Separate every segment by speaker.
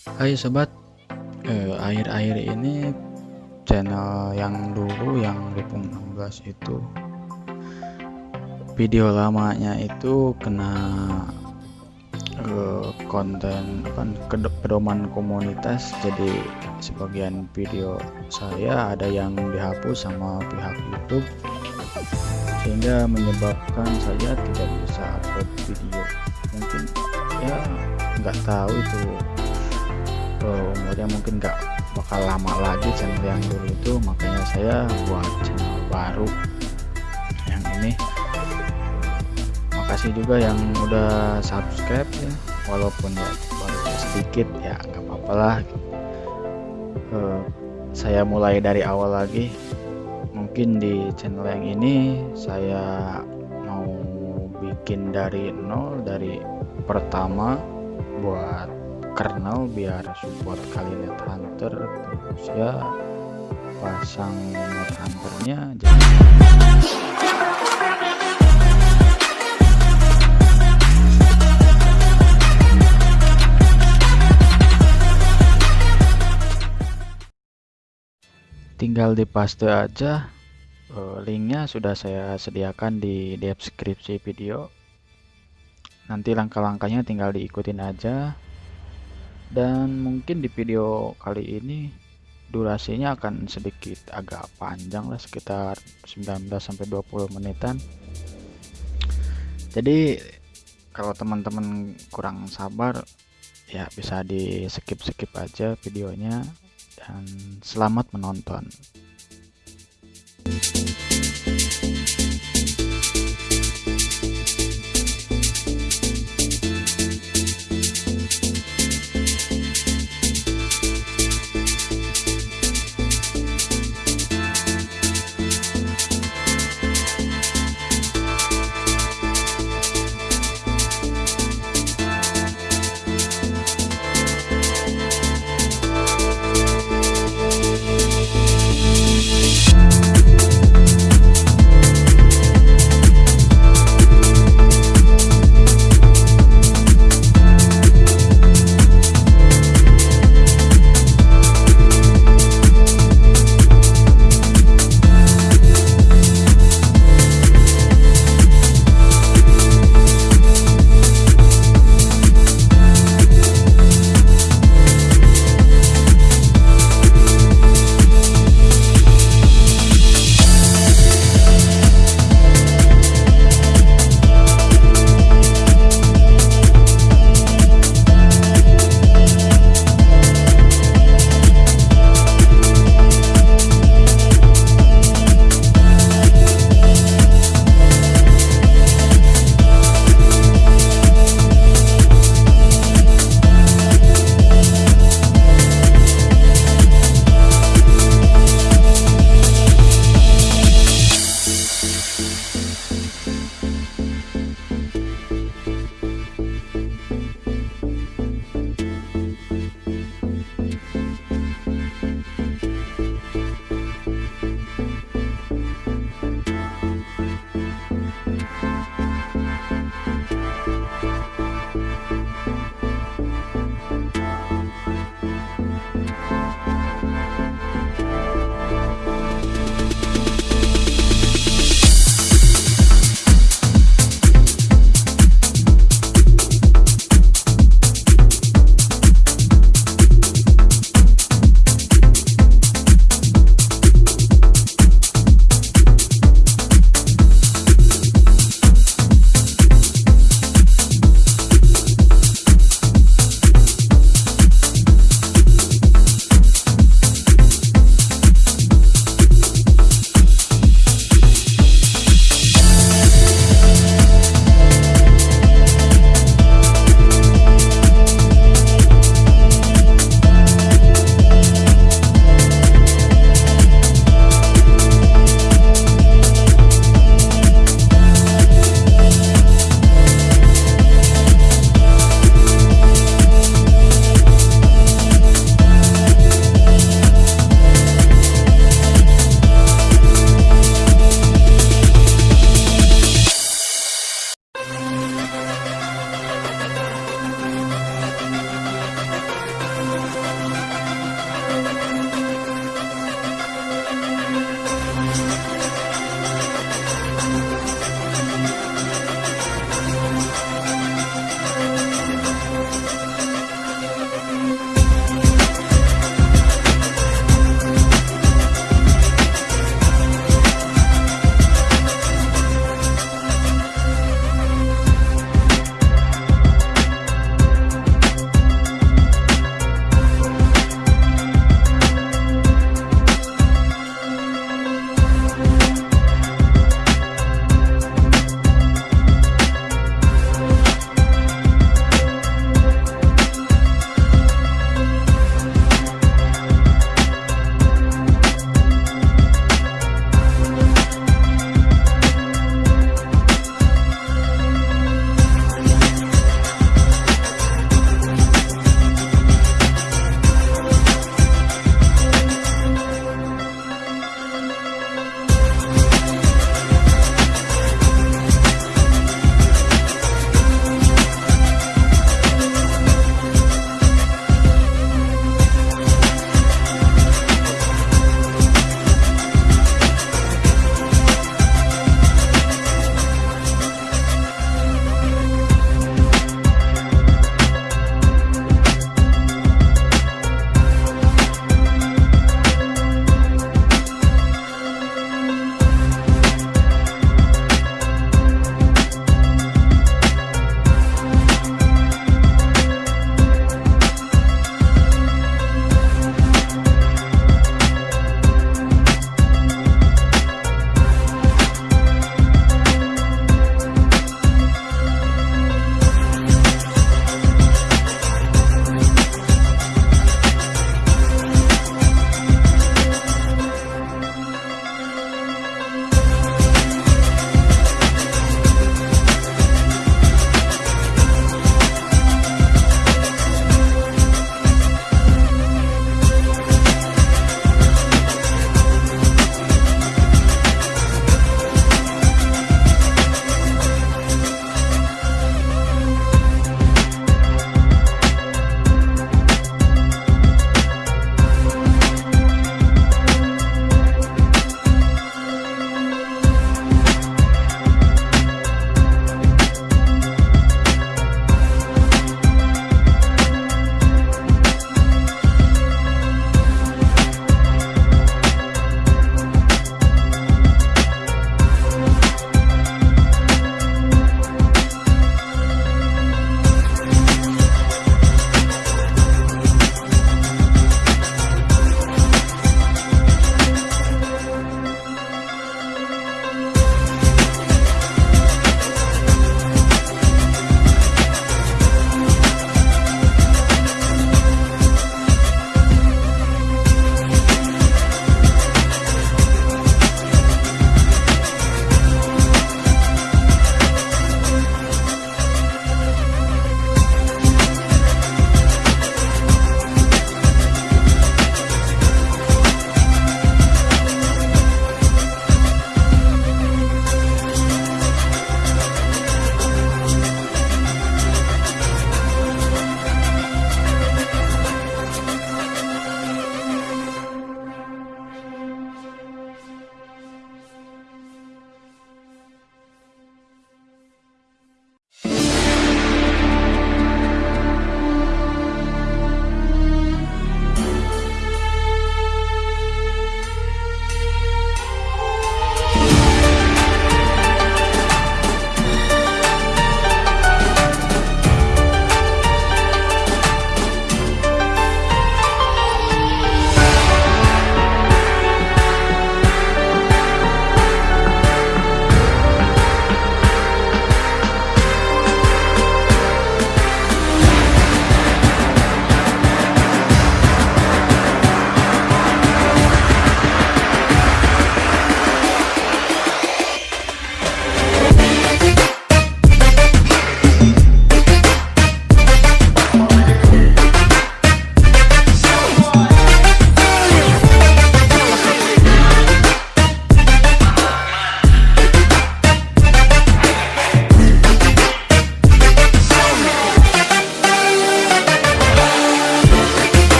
Speaker 1: Hai sobat, eh, akhir-akhir ini channel yang dulu yang 2016 itu video lamanya itu kena eh, konten kan pedoman komunitas. Jadi sebagian video saya ada yang dihapus sama pihak YouTube sehingga menyebabkan saya tidak bisa upload video. Mungkin ya nggak tahu itu umurnya mungkin nggak bakal lama lagi channel yang dulu itu makanya saya buat channel baru yang ini. Makasih juga yang udah subscribe ya walaupun ya baru sedikit ya nggak apa-apa lah. Uh, saya mulai dari awal lagi. Mungkin di channel yang ini saya mau bikin dari nol dari pertama buat kernel biar support kali net hunter terus ya pasang net hunternya jadi tinggal dipaste aja eh, linknya sudah saya sediakan di deskripsi video. Nanti langkah-langkahnya tinggal diikutin aja dan mungkin di video kali ini durasinya akan sedikit agak panjang lah sekitar 19 sampai 20 menitan. Jadi kalau teman-teman kurang sabar ya bisa di skip-skip aja videonya. Dan selamat menonton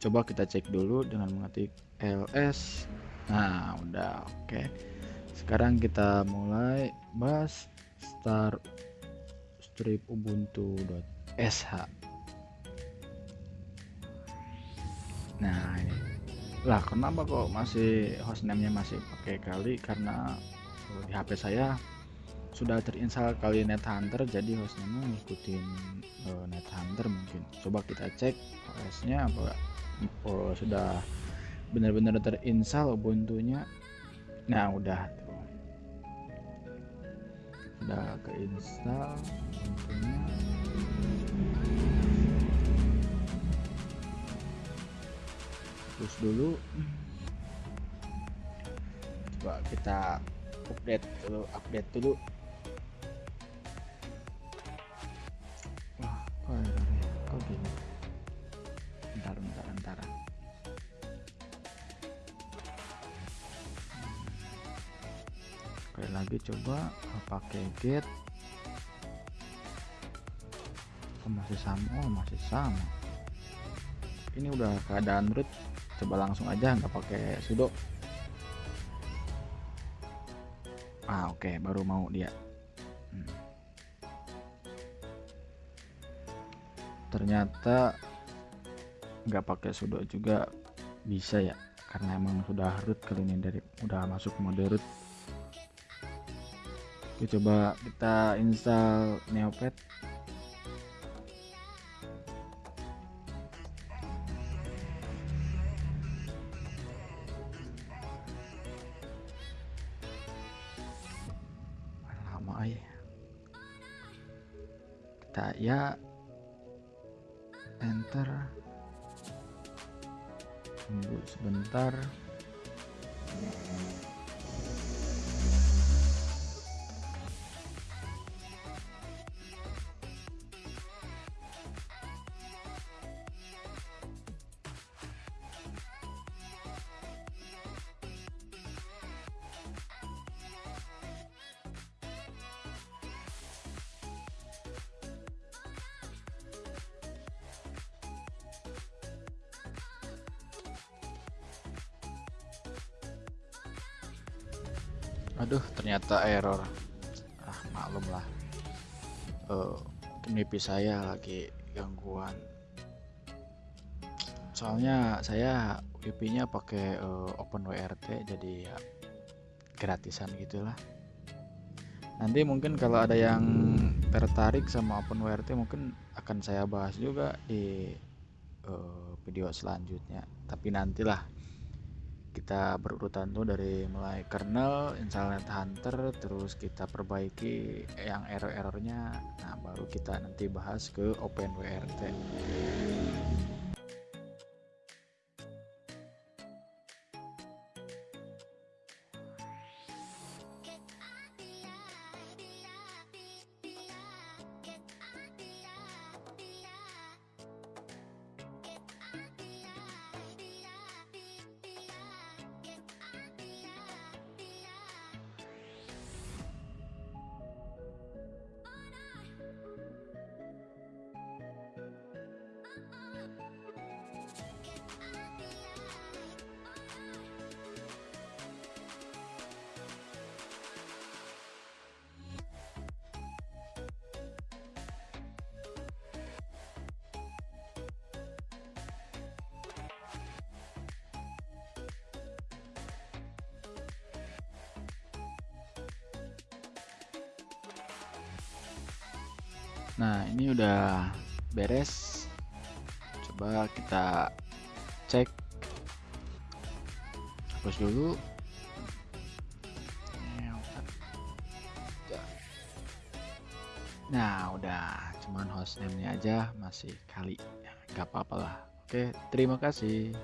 Speaker 1: coba kita cek dulu dengan mengetik ls nah udah oke. Okay. sekarang kita mulai. Bahas start strip ubuntu.sh nah ini. Lah kenapa kok masih hostname nya masih pakai kali? Karena di HP saya sudah terinstall kali net hunter jadi hostname ngikutin uh, net hunter mungkin. Coba kita cek OS nya apa oh, sudah benar-benar terinstall ubuntu nya nah udah tuh. Udah keinstall ubuntu nya terus dulu coba kita update dulu update dulu lagi coba pakai get oh, masih sama oh masih sama. Ini udah keadaan root. Coba langsung aja nggak pakai sudo. Ah oke okay, baru mau dia ternyata nggak pakai sudo juga bisa ya karena emang sudah root kali ini dari udah masuk mode root Oke, coba kita install Neopet. Lama ya. Kita ya enter. Tunggu sebentar. Aduh ternyata error. Ah maklum lah. Uh, WiFi saya lagi gangguan. Soalnya saya WiFi nya pakai uh, OpenWRT jadi ya gratisan gitulah. Nanti mungkin kalau ada yang tertarik sama OpenWRT mungkin akan saya bahas juga di uh, video selanjutnya. Tapi nantilah kita berurutan tuh dari mulai kernel, install hunter, terus kita perbaiki yang error-errornya. Nah, baru kita nanti bahas ke OpenWRT. Nah, ini udah beres. Coba kita cek. Hapus dulu. Nah, udah cuman hostname-nya aja masih kali. Gak apa-apa lah. Oke, terima kasih.